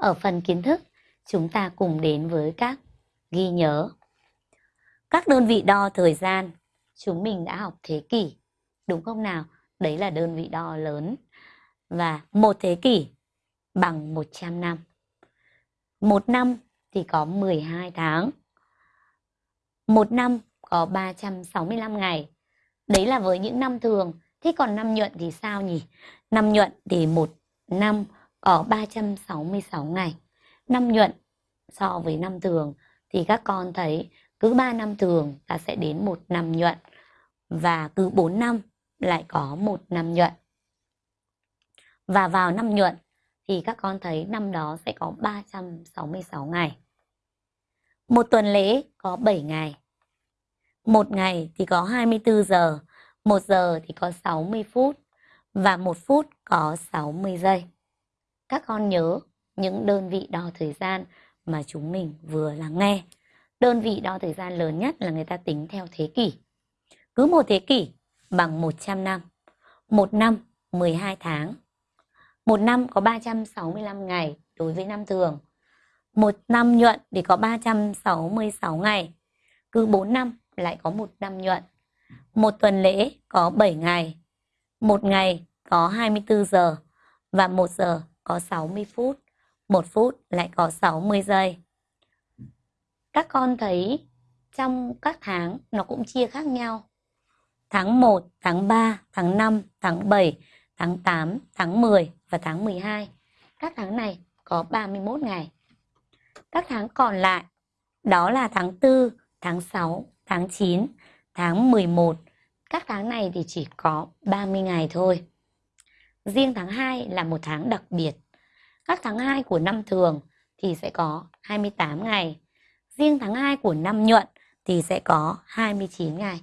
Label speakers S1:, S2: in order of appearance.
S1: Ở phần kiến thức, chúng ta cùng đến với các ghi nhớ. Các đơn vị đo thời gian, chúng mình đã học thế kỷ, đúng không nào? Đấy là đơn vị đo lớn. Và một thế kỷ bằng 100 năm. Một năm thì có 12 tháng. Một năm có 365 ngày. Đấy là với những năm thường. Thế còn năm nhuận thì sao nhỉ? Năm nhuận thì một năm có 366 ngày. Năm nhuận so với năm thường thì các con thấy cứ 3 năm thường ta sẽ đến một năm nhuận và cứ 4 năm lại có một năm nhuận. Và vào năm nhuận thì các con thấy năm đó sẽ có 366 ngày. Một tuần lễ có 7 ngày. Một ngày thì có 24 giờ, một giờ thì có 60 phút và một phút có 60 giây. Các con nhớ những đơn vị đo thời gian mà chúng mình vừa lắng nghe. Đơn vị đo thời gian lớn nhất là người ta tính theo thế kỷ. Cứ một thế kỷ bằng 100 năm. Một năm 12 tháng. Một năm có 365 ngày đối với năm thường. Một năm nhuận thì có 366 ngày. Cứ 4 năm lại có một năm nhuận. Một tuần lễ có 7 ngày. Một ngày có 24 giờ và một giờ có 60 phút. 1 phút lại có 60 giây. Các con thấy trong các tháng nó cũng chia khác nhau. Tháng 1, tháng 3, tháng 5, tháng 7, tháng 8, tháng 10 và tháng 12. Các tháng này có 31 ngày. Các tháng còn lại đó là tháng 4, tháng 6, tháng 9, tháng 11. Các tháng này thì chỉ có 30 ngày thôi. Riêng tháng 2 là một tháng đặc biệt. Các tháng 2 của năm thường thì sẽ có 28 ngày. Riêng tháng 2 của năm nhuận thì sẽ có 29 ngày.